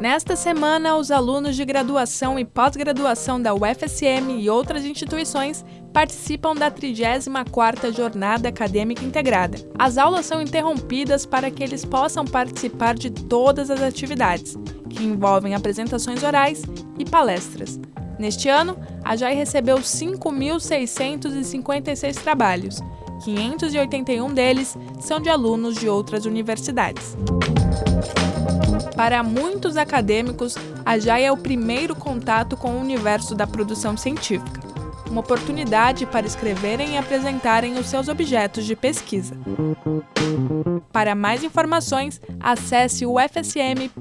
Nesta semana, os alunos de graduação e pós-graduação da UFSM e outras instituições participam da 34ª Jornada Acadêmica Integrada. As aulas são interrompidas para que eles possam participar de todas as atividades, que envolvem apresentações orais e palestras. Neste ano, a JAI recebeu 5.656 trabalhos, 581 deles são de alunos de outras universidades. Para muitos acadêmicos, a JAI é o primeiro contato com o universo da produção científica, uma oportunidade para escreverem e apresentarem os seus objetos de pesquisa. Para mais informações, acesse ufsm.br.